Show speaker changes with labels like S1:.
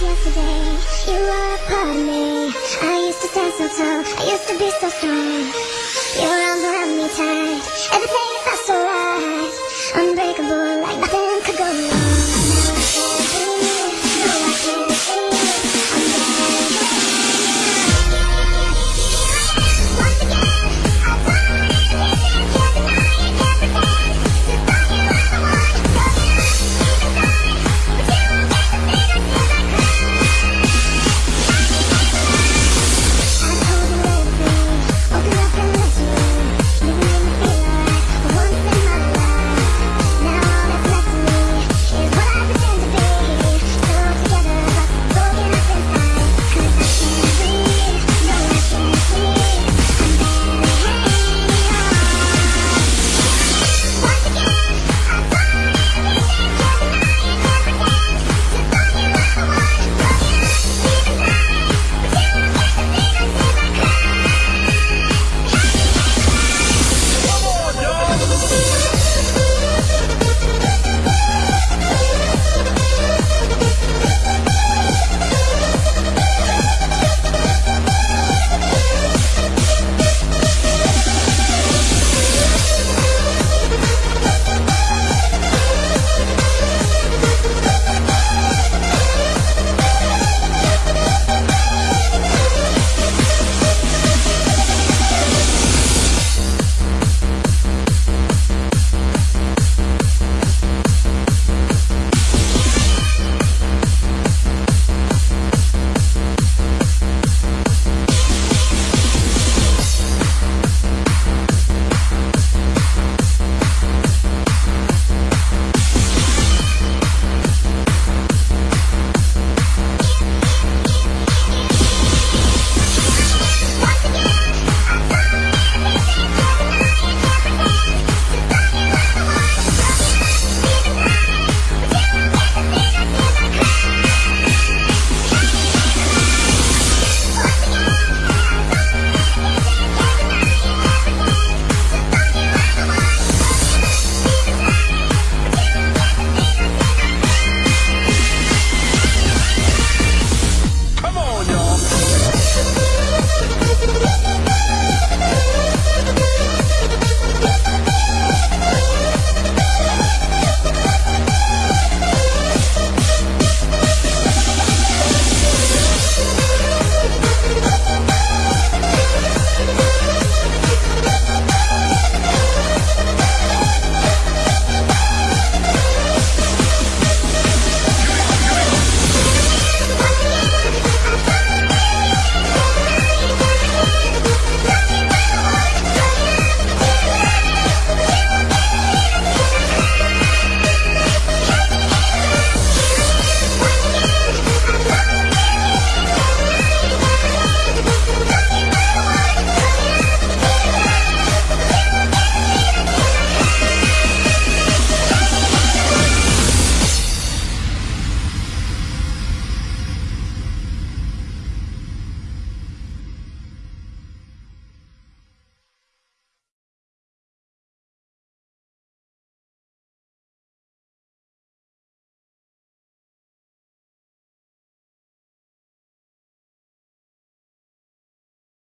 S1: yesterday. You were a part of me. I used to stand so tall. I used to be so strong. Your arms around me tight. Everything felt so right. Unbreakable,